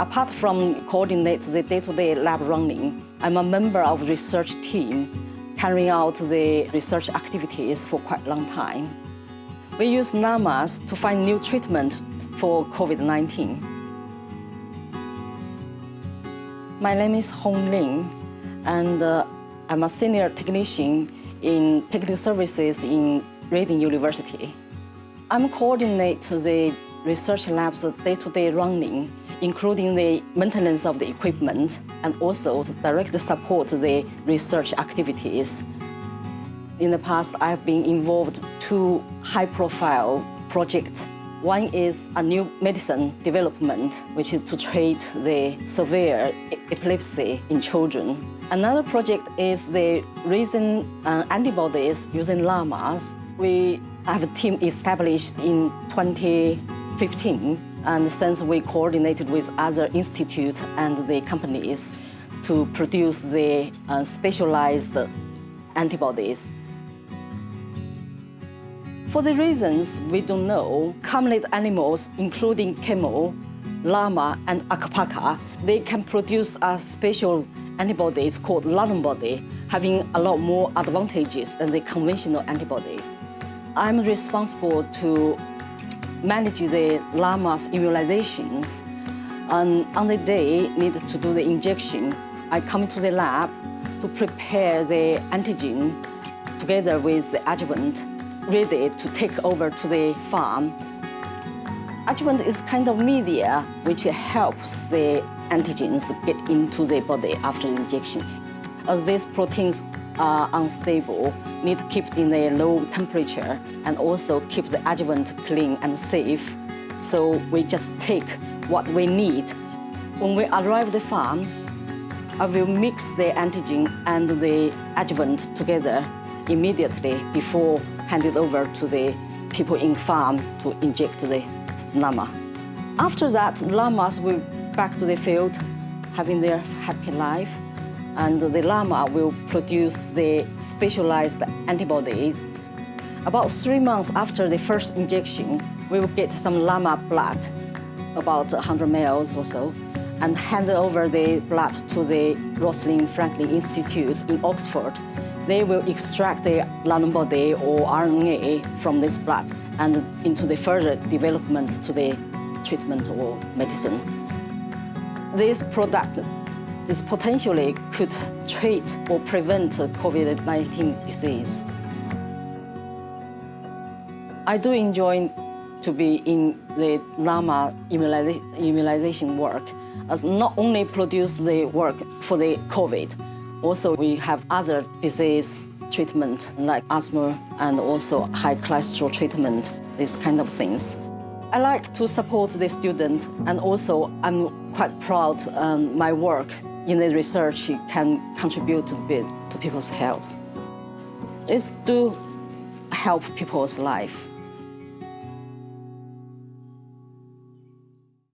Apart from coordinate the day-to-day lab running, I'm a member of the research team carrying out the research activities for quite a long time. We use llamas to find new treatment for COVID-19. My name is Hong Ling, and uh, I'm a senior technician in technical services in Reading University. I'm coordinate the research lab's day-to-day running, including the maintenance of the equipment and also to directly support the research activities. In the past, I've been involved two high-profile projects. One is a new medicine development, which is to treat the severe epilepsy in children. Another project is the raising uh, antibodies using llamas. We have a team established in 2015, and since we coordinated with other institutes and the companies to produce the uh, specialized antibodies. For the reasons we don't know, camelid animals, including camel, llama, and alpaca, they can produce a special antibodies called nanobody, having a lot more advantages than the conventional antibody. I'm responsible to manage the llama's immunizations. And on the day needed to do the injection, I come to the lab to prepare the antigen together with the adjuvant, ready to take over to the farm. Adjuvant is kind of media which helps the antigens get into the body after injection. As these proteins are unstable, need to keep in a low temperature and also keep the adjuvant clean and safe. So we just take what we need. When we arrive at the farm, I will mix the antigen and the adjuvant together immediately before hand it over to the people in farm to inject the llama. After that, llamas will back to the field, having their happy life, and the llama will produce the specialized antibodies. About three months after the first injection, we will get some llama blood, about 100 ml or so, and hand over the blood to the Rosalind Franklin Institute in Oxford. They will extract the nanobody or RNA from this blood and into the further development to the treatment or medicine. This product is potentially could treat or prevent COVID-19 disease. I do enjoy to be in the llama immunization work as not only produce the work for the COVID, also we have other disease treatment like asthma and also high cholesterol treatment, these kind of things. I like to support the student and also I'm quite proud um, my work in the research can contribute a bit to people's health. It's to help people's life.